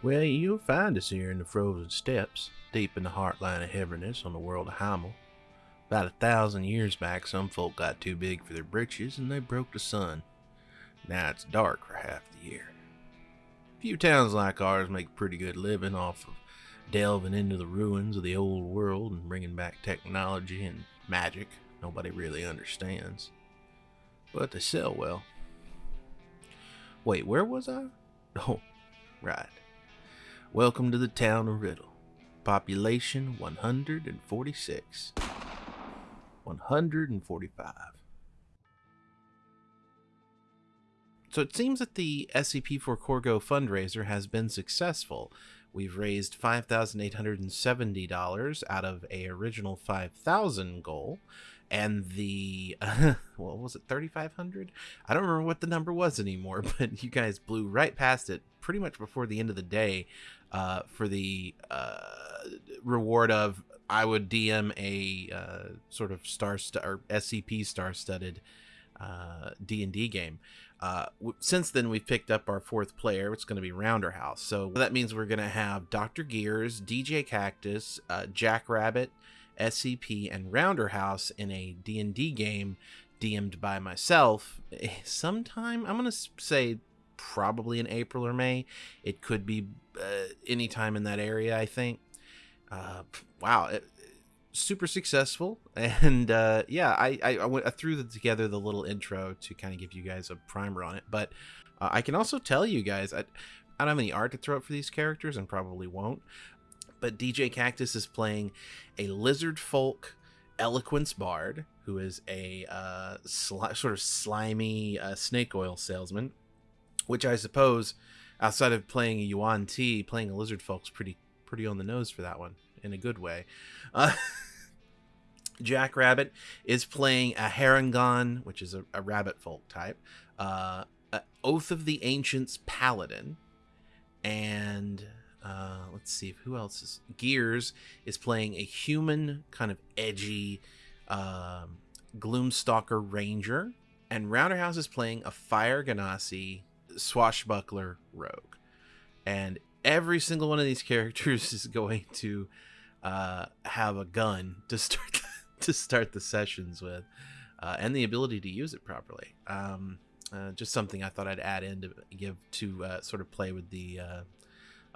Well, you'll find us here in the frozen steppes, deep in the heartland of Heverness on the world of Heimel. About a thousand years back, some folk got too big for their britches and they broke the sun. Now it's dark for half the year. Few towns like ours make pretty good living off of delving into the ruins of the old world and bringing back technology and magic nobody really understands. But they sell well. Wait, where was I? Oh, right. Welcome to the town of Riddle. Population 146. 145. So it seems that the SCP-4 Corgo fundraiser has been successful. We've raised $5,870 out of a original 5,000 goal, and the uh, what was it 3500 i don't remember what the number was anymore but you guys blew right past it pretty much before the end of the day uh, for the uh, reward of i would dm a uh, sort of star st- or scp star studded d&d uh, game. Uh, since then we've picked up our fourth player. It's going to be rounder house. So that means we're going to have dr gears dj cactus jackrabbit SCP, and Rounder House in a D&D game DM'd by myself eh, sometime, I'm going to say probably in April or May. It could be uh, anytime in that area, I think. Uh, wow, it, super successful. And uh, yeah, I, I, I, went, I threw together the little intro to kind of give you guys a primer on it. But uh, I can also tell you guys, I, I don't have any art to throw up for these characters and probably won't but DJ Cactus is playing a lizard folk eloquence bard who is a uh, sli- sort of slimy uh, snake oil salesman, which I suppose, outside of playing a Yuan Ti, playing a lizard folk's pretty pretty on the nose for that one in a good way. Uh, Jack Rabbit is playing a Harengon, which is a, a rabbit folk type, uh, Oath of the Ancients paladin, and uh, let's see who else is Gears is playing a human kind of edgy um, Gloomstalker Ranger, and Rounderhouse is playing a Fire Genasi swashbuckler rogue, and every single one of these characters is going to uh, have a gun to start to start the sessions with, uh, and the ability to use it properly. Um, uh, just something I thought I'd add in to give to uh, sort of play with the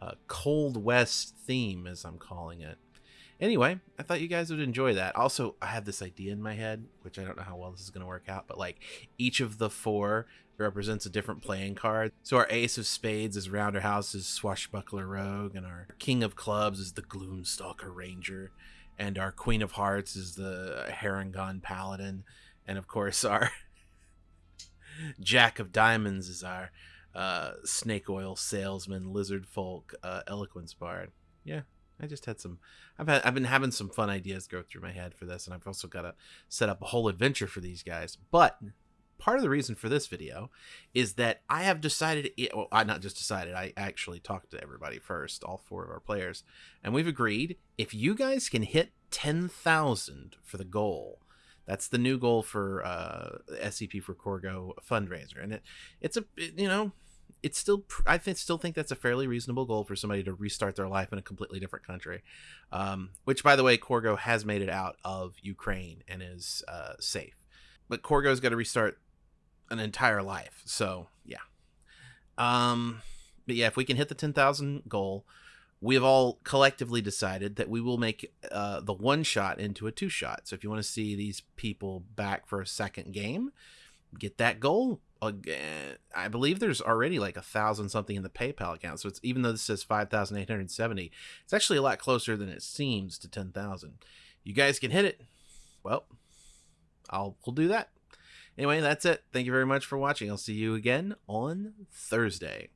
uh, Cold West theme, as I'm calling it. Anyway, I thought you guys would enjoy that. Also, I have this idea in my head, which I don't know how well this is going to work out, but like each of the four represents a different playing card. So our Ace of Spades is Rounder House's Swashbuckler Rogue, and our King of Clubs is the Gloomstalker Ranger, and our Queen of Hearts is the Harengon Paladin, and of course our Jack of Diamonds is our uh, snake oil salesman, lizard folk, uh, eloquence bard. Yeah, I just had some. I've had. I've been having some fun ideas go through my head for this, and I've also got to set up a whole adventure for these guys. But part of the reason for this video is that I have decided. Well, I not just decided. I actually talked to everybody first, all four of our players, and we've agreed if you guys can hit ten thousand for the goal. That's the new goal for uh, SCP for Corgo fundraiser, and it it's a it, you know it's still I still think that's a fairly reasonable goal for somebody to restart their life in a completely different country. Um, which, by the way, Corgo has made it out of Ukraine and is uh, safe. But Corgo's got to restart an entire life. So yeah. Um, but yeah, if we can hit the ten thousand goal, we have all collectively decided that we will make uh, the one shot into a two shot. So if you want to see these people back for a second game, get that goal again, I believe there's already like a thousand something in the PayPal account. So it's even though this says five thousand eight hundred seventy, it's actually a lot closer than it seems to ten thousand. You guys can hit it. Well, I'll we'll do that. Anyway, that's it. Thank you very much for watching. I'll see you again on Thursday.